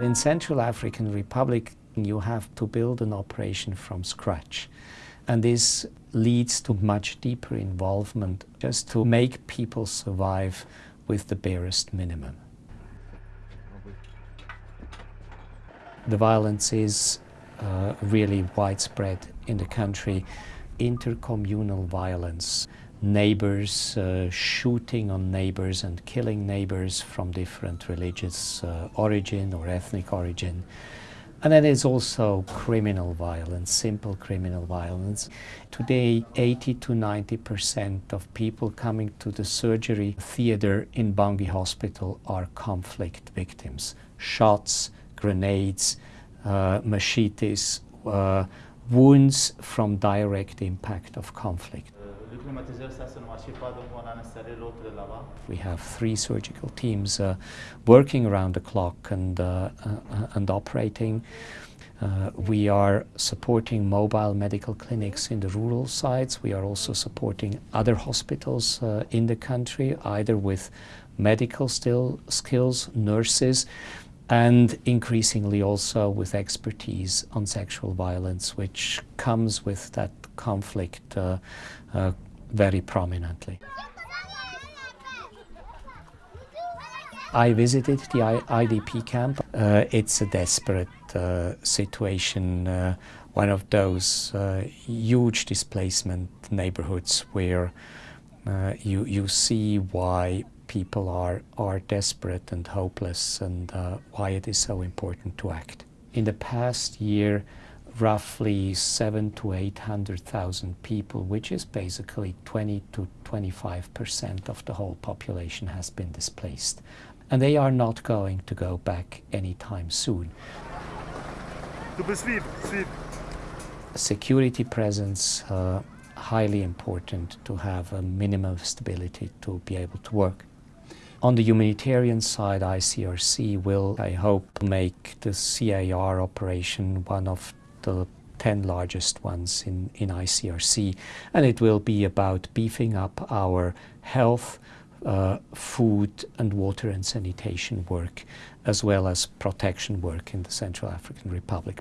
In Central African Republic, you have to build an operation from scratch. And this leads to much deeper involvement just to make people survive with the barest minimum. The violence is uh, really widespread in the country. Intercommunal violence, neighbors uh, shooting on neighbors and killing neighbors from different religious uh, origin or ethnic origin. And then there's also criminal violence, simple criminal violence. Today, 80 to 90% of people coming to the surgery theater in Bangui Hospital are conflict victims. Shots, grenades, uh, machetes, uh, wounds from direct impact of conflict. We have three surgical teams uh, working around the clock and, uh, uh, and operating. Uh, we are supporting mobile medical clinics in the rural sites. We are also supporting other hospitals uh, in the country, either with medical still skills, nurses, and increasingly also with expertise on sexual violence, which comes with that conflict uh, uh, very prominently. I visited the IDP camp. Uh, it's a desperate uh, situation, uh, one of those uh, huge displacement neighborhoods where uh, you, you see why people are, are desperate and hopeless and uh, why it is so important to act. In the past year, roughly seven to 800,000 people, which is basically 20 to 25 percent of the whole population has been displaced. And they are not going to go back anytime soon. Security presence, uh, highly important to have a minimum of stability to be able to work. On the humanitarian side, ICRC will, I hope, make the CAR operation one of the 10 largest ones in, in ICRC. And it will be about beefing up our health, uh, food and water and sanitation work, as well as protection work in the Central African Republic.